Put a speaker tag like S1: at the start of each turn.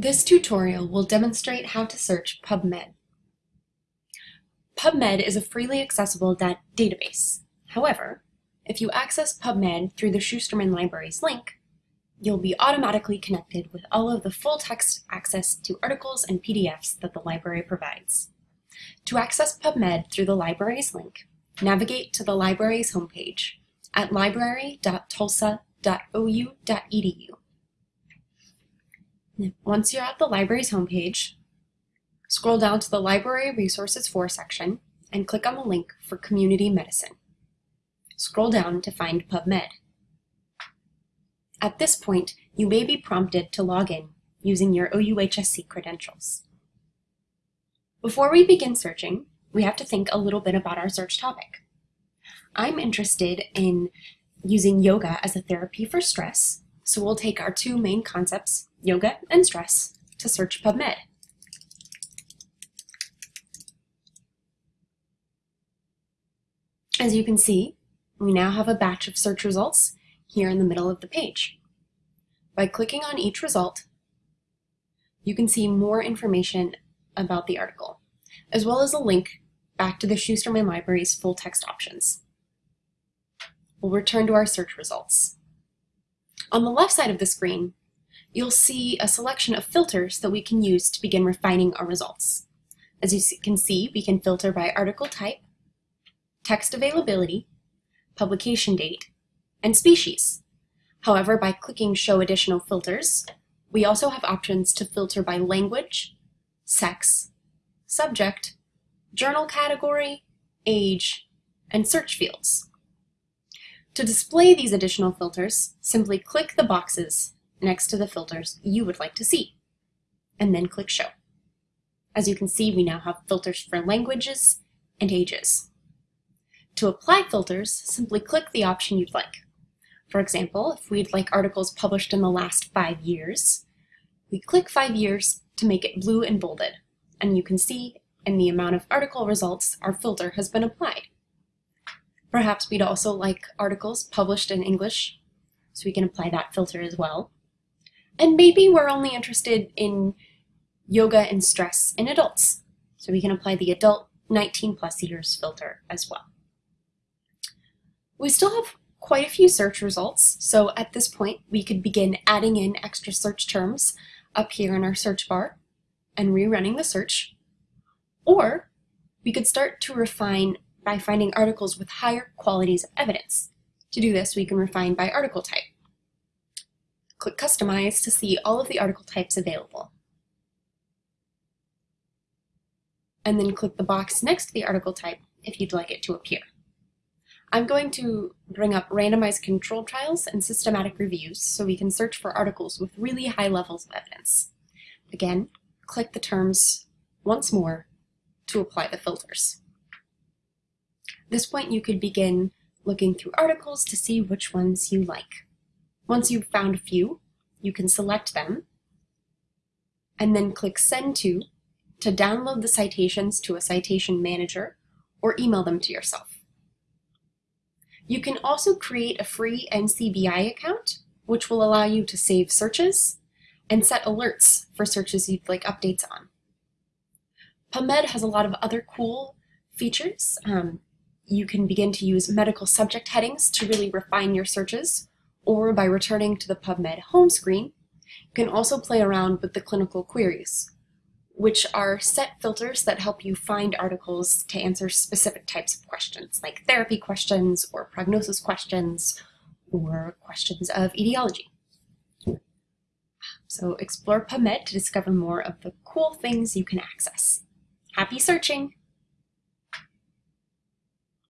S1: This tutorial will demonstrate how to search PubMed. PubMed is a freely accessible da database. However, if you access PubMed through the Schusterman Libraries link, you'll be automatically connected with all of the full-text access to articles and PDFs that the library provides. To access PubMed through the library's link, navigate to the library's homepage at library.tulsa.ou.edu. Once you're at the library's homepage, scroll down to the Library Resources For section and click on the link for Community Medicine. Scroll down to find PubMed. At this point, you may be prompted to log in using your OUHSC credentials. Before we begin searching, we have to think a little bit about our search topic. I'm interested in using yoga as a therapy for stress, so we'll take our two main concepts, yoga and stress, to search PubMed. As you can see, we now have a batch of search results here in the middle of the page. By clicking on each result, you can see more information about the article, as well as a link back to the Schusterman Library's full text options. We'll return to our search results. On the left side of the screen, you'll see a selection of filters that we can use to begin refining our results. As you can see, we can filter by article type, text availability, publication date, and species. However, by clicking Show Additional Filters, we also have options to filter by language, sex, subject, journal category, age, and search fields. To display these additional filters, simply click the boxes next to the filters you would like to see, and then click Show. As you can see, we now have filters for languages and ages. To apply filters, simply click the option you'd like. For example, if we'd like articles published in the last five years, we click five years to make it blue and bolded, and you can see in the amount of article results our filter has been applied. Perhaps we'd also like articles published in English, so we can apply that filter as well. And maybe we're only interested in yoga and stress in adults, so we can apply the adult 19 plus years filter as well. We still have quite a few search results, so at this point we could begin adding in extra search terms up here in our search bar and rerunning the search. Or we could start to refine by finding articles with higher qualities of evidence. To do this, we can refine by article type. Click Customize to see all of the article types available. And then click the box next to the article type if you'd like it to appear. I'm going to bring up randomized controlled trials and systematic reviews so we can search for articles with really high levels of evidence. Again, click the terms once more to apply the filters this point you could begin looking through articles to see which ones you like. Once you've found a few, you can select them and then click Send To to download the citations to a citation manager or email them to yourself. You can also create a free NCBI account, which will allow you to save searches and set alerts for searches you'd like updates on. PubMed has a lot of other cool features. Um, you can begin to use medical subject headings to really refine your searches, or by returning to the PubMed home screen, you can also play around with the clinical queries, which are set filters that help you find articles to answer specific types of questions, like therapy questions, or prognosis questions, or questions of etiology. So explore PubMed to discover more of the cool things you can access. Happy searching!